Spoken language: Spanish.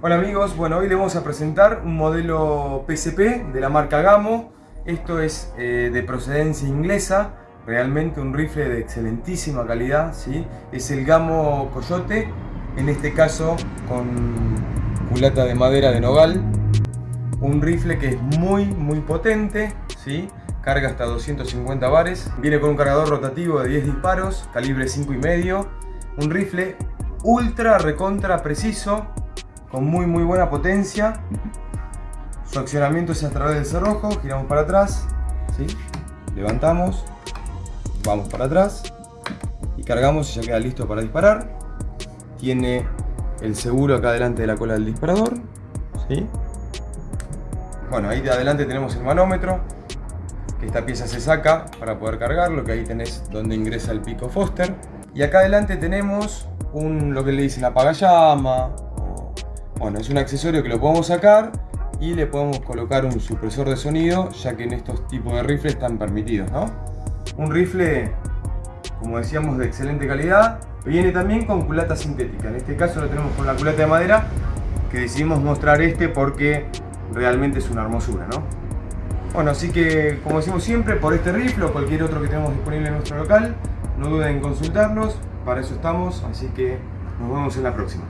Hola amigos, bueno hoy les vamos a presentar un modelo PSP de la marca Gamo. Esto es eh, de procedencia inglesa, realmente un rifle de excelentísima calidad, ¿sí? Es el Gamo Coyote, en este caso con culata de madera de nogal. Un rifle que es muy muy potente, ¿sí? Carga hasta 250 bares, viene con un cargador rotativo de 10 disparos, calibre 5,5. Un rifle ultra recontra preciso, con muy muy buena potencia. Su accionamiento es a través del cerrojo, giramos para atrás, ¿sí? levantamos, vamos para atrás y cargamos y ya queda listo para disparar. Tiene el seguro acá delante de la cola del disparador. ¿sí? Bueno, ahí de adelante tenemos el manómetro, que esta pieza se saca para poder cargarlo, que ahí tenés donde ingresa el pico Foster. Y acá adelante tenemos un, lo que le dicen apagallama, bueno, es un accesorio que lo podemos sacar y le podemos colocar un supresor de sonido, ya que en estos tipos de rifles están permitidos, ¿no? Un rifle, como decíamos, de excelente calidad. Viene también con culata sintética. En este caso lo tenemos con la culata de madera, que decidimos mostrar este porque realmente es una hermosura, ¿no? Bueno, así que, como decimos siempre, por este rifle o cualquier otro que tenemos disponible en nuestro local, no duden en consultarnos, para eso estamos, así que nos vemos en la próxima.